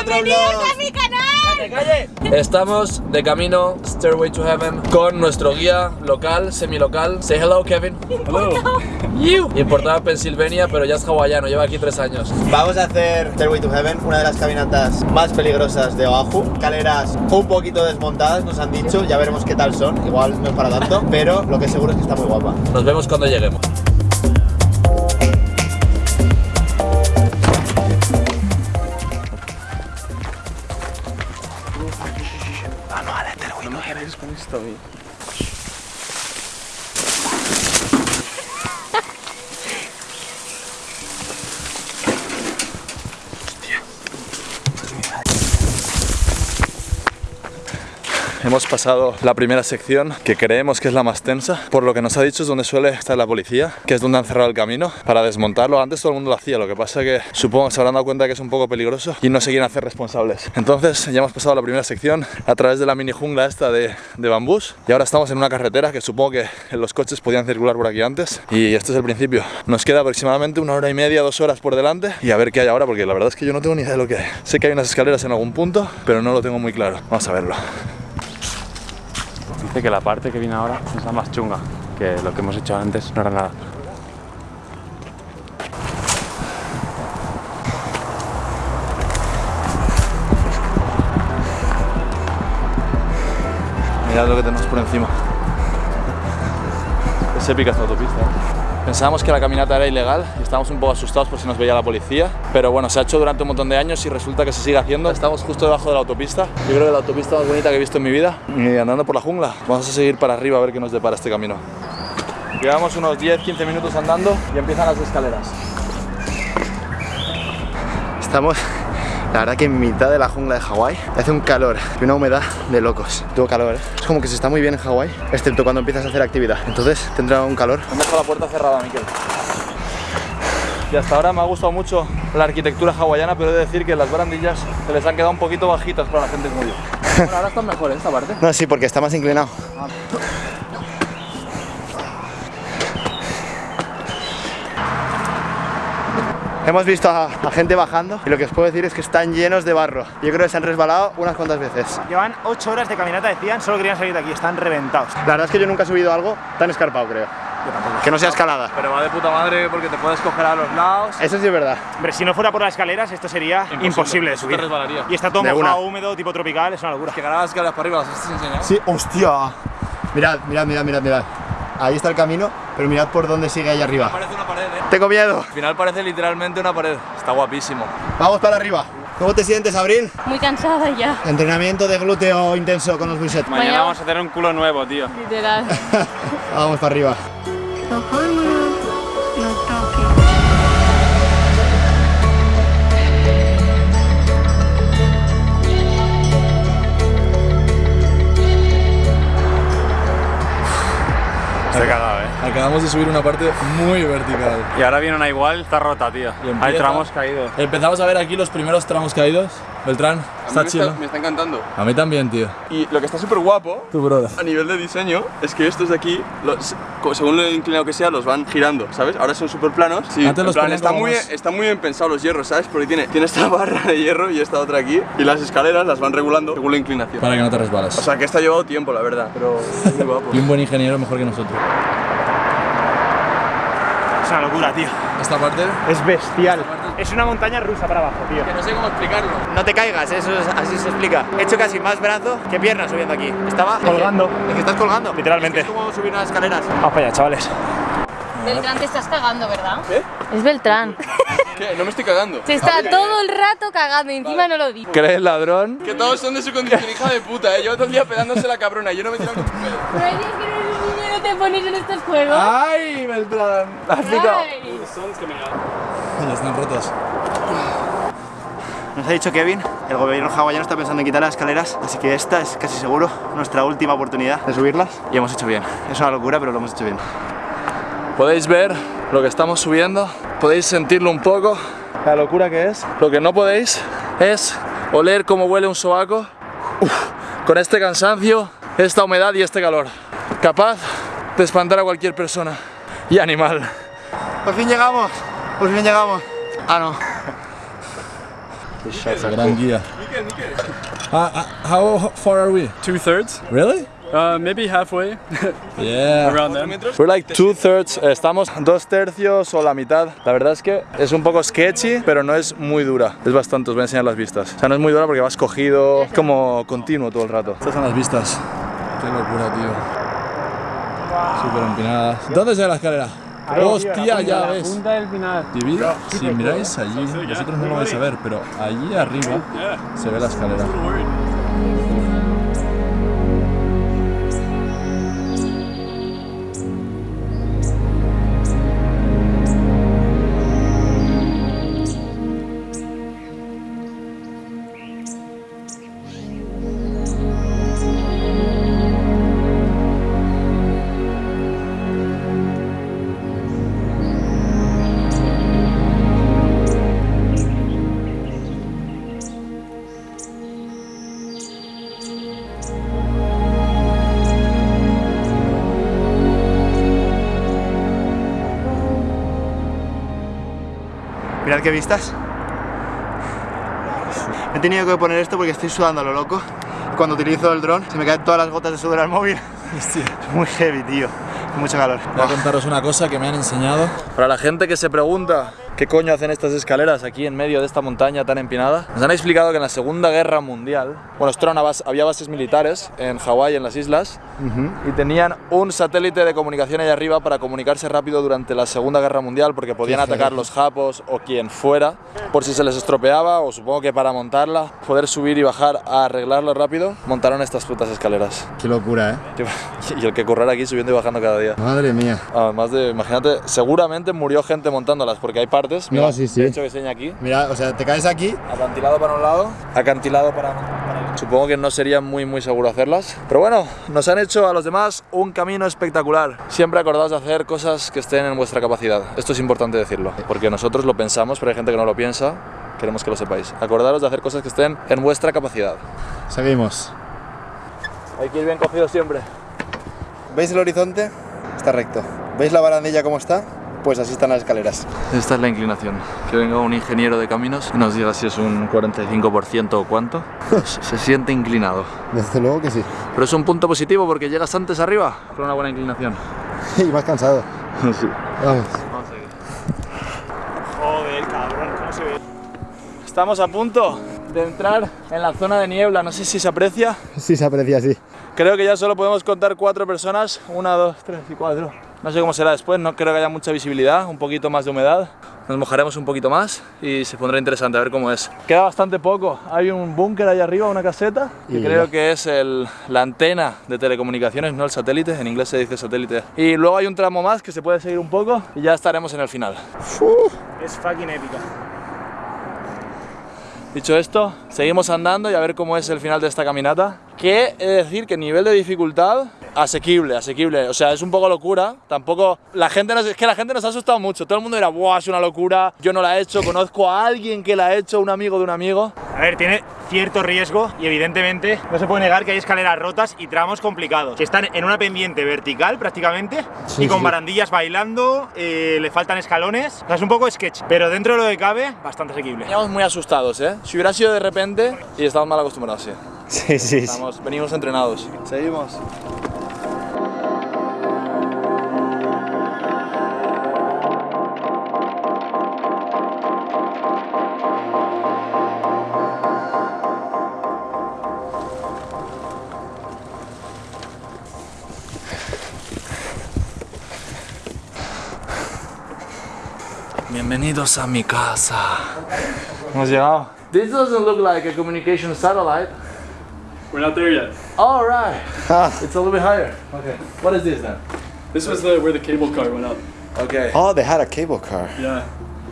otro vlog. a mi canal! Estamos de camino Stairway to Heaven con nuestro guía local, semi-local. Say hello, Kevin. Hello. You. Importado de Pensilvania, pero ya es hawaiano, lleva aquí tres años. Vamos a hacer Stairway to Heaven, una de las caminatas más peligrosas de Oahu. Escaleras un poquito desmontadas, nos han dicho, ya veremos qué tal son. Igual no es para tanto, pero lo que seguro es que está muy guapa. Nos vemos cuando lleguemos. coming. Hemos pasado la primera sección, que creemos que es la más tensa. Por lo que nos ha dicho es donde suele estar la policía, que es donde han cerrado el camino para desmontarlo. Antes todo el mundo lo hacía, lo que pasa que supongo que se habrán dado cuenta que es un poco peligroso y no se quieren hacer responsables. Entonces ya hemos pasado la primera sección a través de la mini jungla esta de, de bambús y ahora estamos en una carretera que supongo que los coches podían circular por aquí antes y este es el principio. Nos queda aproximadamente una hora y media, dos horas por delante y a ver qué hay ahora porque la verdad es que yo no tengo ni idea de lo que hay. Sé que hay unas escaleras en algún punto, pero no lo tengo muy claro. Vamos a verlo. Dice que la parte que viene ahora es la más chunga, que lo que hemos hecho antes no era nada. Mirad lo que tenemos por encima. Es épica esta autopista. Pensábamos que la caminata era ilegal y estábamos un poco asustados por si nos veía la policía, pero bueno, se ha hecho durante un montón de años y resulta que se sigue haciendo. Estamos justo debajo de la autopista. Yo creo que la autopista más bonita que he visto en mi vida y andando por la jungla. Vamos a seguir para arriba a ver qué nos depara este camino. Llevamos unos 10-15 minutos andando y empiezan las escaleras. Estamos, la verdad que en mitad de la jungla de Hawái hace un calor y una humedad de locos. Tengo calor, ¿eh? Es como que se está muy bien en Hawái, excepto cuando empiezas a hacer actividad. Entonces tendrá un calor. Han dejado la puerta cerrada, Miquel. Y hasta ahora me ha gustado mucho la arquitectura hawaiana, pero he de decir que las barandillas se les han quedado un poquito bajitas para la gente como yo. Bueno, ahora están mejor esta parte. No, sí, porque está más inclinado. Hemos visto a, a gente bajando y lo que os puedo decir es que están llenos de barro. Yo creo que se han resbalado unas cuantas veces. Llevan 8 horas de caminata, decían, solo querían salir de aquí, están reventados. La verdad es que yo nunca he subido algo tan escarpado, creo. Que no sea escalada. Pero va de puta madre porque te puedes coger a los lados. Eso sí es verdad. Hombre, si no fuera por las escaleras, esto sería imposible, de subir. te resbalarías. Y está todo De mojado, una. húmedo, tipo tropical, es una locura. Que las escaleras para arriba, ¿las has enseñado? Sí, hostia. Mirad, mirad, mirad, mirad, mirad. Ahí está el camino, pero mirad por dónde sigue ahí arriba. Parece una pared, ¿eh? Tengo miedo. Al final parece literalmente una pared. Está guapísimo. Vamos para arriba. ¿Cómo te sientes, Abril? Muy cansada ya, Entrenamiento de glúteo intenso con los bullshit. Mañana Mañana- vamos a tener un culo nuevo, tío. literal. Vamos para arriba. Estoy cagado, eh. Acabamos de subir una parte muy vertical. Y ahora viene una igual, está rota, tío. Empieza- Hay tramos caídos. Empezamos a ver aquí los primeros tramos caídos. Beltrán, está me, chido. está, me está encantando. A mí también, tío. Y lo que está súper guapo Tu brother. a nivel de diseño es que estos de aquí, los- según lo inclinado que sea, los van girando, ¿sabes? Ahora son súper planos. Sí, Antes en los plan, está, muy, más- está muy bien pensado los hierros, ¿sabes? Porque tiene, tiene esta barra de hierro y esta otra aquí. Y las escaleras las van regulando según la inclinación. Para que no te resbalas. O sea que esto ha llevado tiempo, la verdad, pero es muy guapo. y un buen ingeniero mejor que nosotros. Es una locura, tío. Esta parte. Es bestial. Es una montaña rusa para abajo, tío. no sé cómo explicarlo. No te caigas, eso es- así se explica. He hecho casi más brazo que pierna subiendo aquí. Estaba Colgando. Es que estás colgando. Literalmente. Es como subir unas escaleras. Vamos para allá, chavales. Beltrán, te estás cagando, ¿verdad? ¿Qué? Es Beltrán. ¿Qué? No me estoy cagando. Se está todo el rato cagando y encima no lo dice. ¿Crees ladrón? Que todos son de su condición, hija de puta, ¿eh? Llevo todo el día pedándose la cabrona, yo no me tiro con tu pedo. Pero hay días que no eres niño y no te pones en estos juegos. ¡Ay, Beltrán! ¡Has picado! Están rotos. Nos ha dicho Kevin, el gobierno hawaiano está pensando en quitar las escaleras, así que esta es casi seguro nuestra última oportunidad de subirlas. Y hemos hecho bien. Es una locura, pero lo hemos hecho bien. Podéis ver lo que estamos subiendo, podéis sentirlo un poco, la locura que es. Lo que no podéis es oler cómo huele un sobaco Uf, con este cansancio, esta humedad y este calor. Capaz de espantar a cualquier persona y animal. Por fin llegamos, por fin llegamos. Ah, no. Gran guía. Ah, how far are we? Two thirds, Really? Uh, maybe halfway Yeah. around them. We're like two thirds, eh, estamos dos tercios o la mitad. La verdad es que es un poco sketchy, pero no es muy dura. Es bastante, os voy a enseñar las vistas. O sea, no es muy dura porque vas cogido, es como continuo todo el rato. Estas son las vistas. Qué locura, tío. Súper empinadas. ¿Dónde se ve la escalera? Hostia, ya ves. Punta del final. Divide, si miráis allí, vosotros no lo vais a ver, pero allí arriba se ve la escalera. Mirad qué vistas. He tenido que poner esto porque estoy sudando a lo loco. Cuando utilizo el dron se me caen todas las gotas de sudor al móvil. Es muy heavy, tío. Mucho calor. Voy a contaros una cosa que me han enseñado. Para la gente que se pregunta qué coño hacen estas escaleras aquí en medio de esta montaña tan empinada, nos han explicado que en la Segunda Guerra Mundial, bueno, esto era una base- había bases militares en Hawái, en las islas, y tenían un satélite de comunicación ahí arriba para comunicarse rápido durante la Segunda Guerra Mundial porque podían atacar los japos o quien fuera por si se les estropeaba o supongo que para montarla, poder subir y bajar a arreglarlo rápido, montaron estas putas escaleras. Qué locura, ¿eh? Y el que correr aquí subiendo y bajando cada día. Madre mía. Además de, imagínate, seguramente murió gente montándolas porque hay partes. No, sí, sí. De hecho, que enseña aquí. Mira, o sea, te caes aquí Acantilado para un lado, acantilado para, para el otro. Supongo que no sería muy, muy seguro hacerlas. Pero bueno, nos han hecho a los demás un camino espectacular. Siempre acordaos de hacer cosas que estén en vuestra capacidad. Esto es importante decirlo, porque nosotros lo pensamos, pero hay gente que no lo piensa. Queremos que lo sepáis. Acordaros de hacer cosas que estén en vuestra capacidad. Seguimos. Hay que ir bien cogido siempre. ¿Veis el horizonte? Está recto. ¿Veis la barandilla cómo está? Pues así están las escaleras. Esta es la inclinación. Que venga un ingeniero de caminos y nos diga si es un 45% o cuánto. Se- siente inclinado. Desde luego que sí. Pero es un punto positivo porque llegas antes arriba con una buena inclinación. y más cansado. Sí. Vamos. Joder, cabrón, ¿cómo se ve? Estamos a punto de entrar en la zona de niebla. No sé si se aprecia. Sí, se aprecia así. Creo que ya solo podemos contar cuatro personas. Una, dos, tres y cuatro. No sé cómo será después. No creo que haya mucha visibilidad. Un poquito más de humedad. Nos mojaremos un poquito más y se pondrá interesante a ver cómo es. Queda bastante poco. Hay un búnker ahí arriba, una caseta, que Y creo que es el- la antena de telecomunicaciones, no el satélite. En inglés se dice satélite. Y luego hay un tramo más que se puede seguir un poco y ya estaremos en el final. Es fucking épica. Dicho esto, seguimos andando y a ver cómo es el final de esta caminata. Que he de decir que nivel de dificultad asequible, asequible. O sea, es un poco locura. Tampoco la gente nos, es que la gente nos ha asustado mucho. Todo el mundo dirá, "Buah, es una locura. Yo no la he hecho, conozco a alguien que la ha hecho, un amigo de un amigo." A ver, tiene cierto riesgo y evidentemente no se puede negar que hay escaleras rotas y tramos complicados. Que están en una pendiente vertical prácticamente Sí, y con sí. barandillas bailando, eh, le faltan escalones. O sea, es un poco sketch, pero dentro de lo que cabe, bastante asequible. Veníamos muy asustados, ¿eh? Si hubiera sido de repente y estamos mal acostumbrados, sí. Sí, sí, sí. Estamos, venimos entrenados. Seguimos. Bienvenidos a mi casa. Hemos llegado. This doesn't look like a communication satellite. We're not there yet. All right. It's a little bit higher. Okay. What is this then? This was the where the cable car went up. Okay. Oh, they had a cable car. Yeah.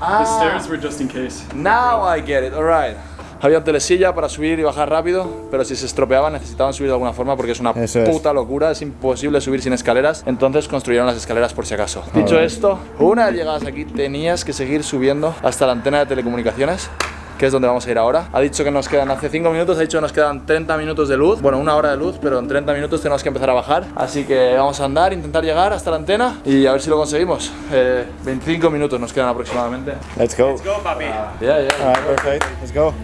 The Ah, stairs were just in case. now I get it. All right. Había un telesilla para subir y bajar rápido, pero si se estropeaban necesitaban subir de alguna forma porque es una Eso es. puta locura, es imposible subir sin escaleras, entonces construyeron las escaleras por si acaso. Dicho esto, una vez llegadas aquí tenías que seguir subiendo hasta la antena de telecomunicaciones que es donde vamos a ir ahora. Ha dicho que nos quedan, hace 5 minutos, ha dicho que nos quedan 30 minutos de luz. Bueno, una hora de luz, pero en 30 minutos tenemos que empezar a bajar. Así que vamos a andar, intentar llegar hasta la antena y a ver si lo conseguimos. Eh, 25 minutos nos quedan aproximadamente. Let's go. Let's go, papi. Uh, yeah, yeah. All right, perfect. Let's go.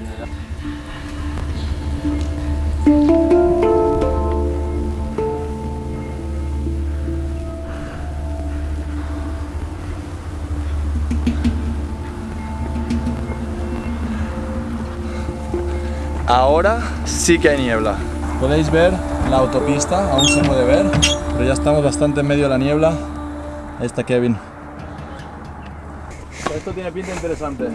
Ahora sí que hay niebla. Podéis ver la autopista, aún se puede ver, pero ya estamos bastante en medio de la niebla. Ahí está Kevin. Esto tiene pinta interesante.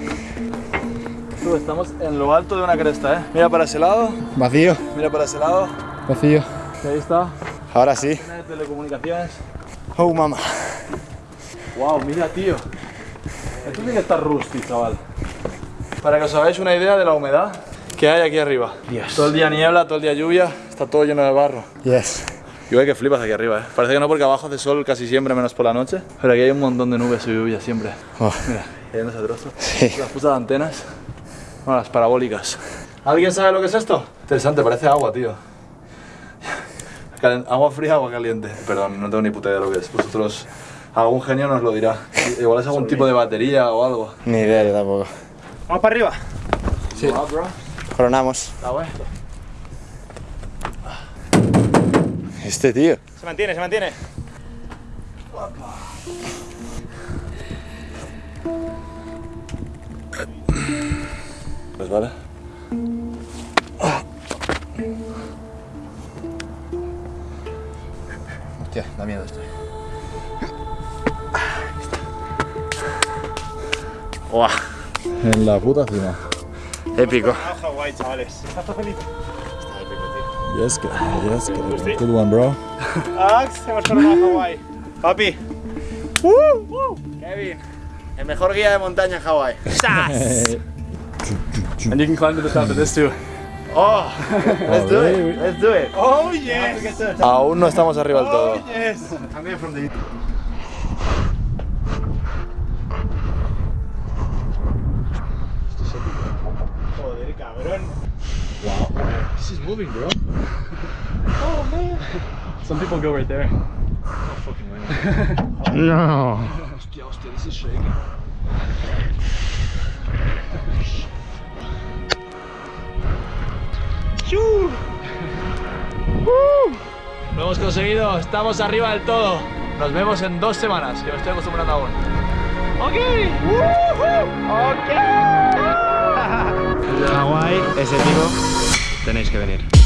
Tú, estamos en lo alto de una cresta, ¿eh? Mira para ese lado, Vacío, mira para ese lado. vacío. Ahí está. Ahora sí. Telecomunicaciones. Oh, mamá. Wow, mira, tío. Esto tiene que estar rusty, chaval. Para que os hagáis una idea de la humedad que hay aquí arriba. Todo el día niebla, todo el día lluvia, está todo lleno de barro. Yes. Y ve que flipas aquí arriba, ¿eh? Parece que no porque abajo hace sol casi siempre, menos por la noche. Pero aquí hay un montón de nubes y lluvia siempre. Oh, Mira, ahí en ese trozo. Sí. Las putas antenas. Bueno, las parabólicas. ¿Alguien sabe lo que es esto? Interesante, parece agua, tío. Agua fría, agua caliente. Perdón, no tengo ni puta idea de lo que es. Vosotros, algún genio nos lo dirá. Igual es algún tipo de batería o algo. Ni idea yo tampoco. Vamos para arriba. Sí. Coronamos. Está bueno. Este tío. Se mantiene, se mantiene. Pues vale. Hostia, da miedo esto. Buah, En la puta cima. Épico. Chavales. ¿Estás feliz? Yes, good. Yes, good. Good one, bro. Ax, hemos a Hawái. Papi. Kevin, el mejor guía de montaña en Hawái. ¡Sas! And you can climb to the top of this too. Oh, let's do it. Let's do it. ¡Oh, yes! Aún no estamos arriba del todo. ¡Oh, yes! También from the Some people go right there. No. Lo hemos conseguido, estamos arriba del todo. Nos vemos en dos semanas, que me estoy acostumbrando aún. Hawái, ese tipo, tenéis que venir.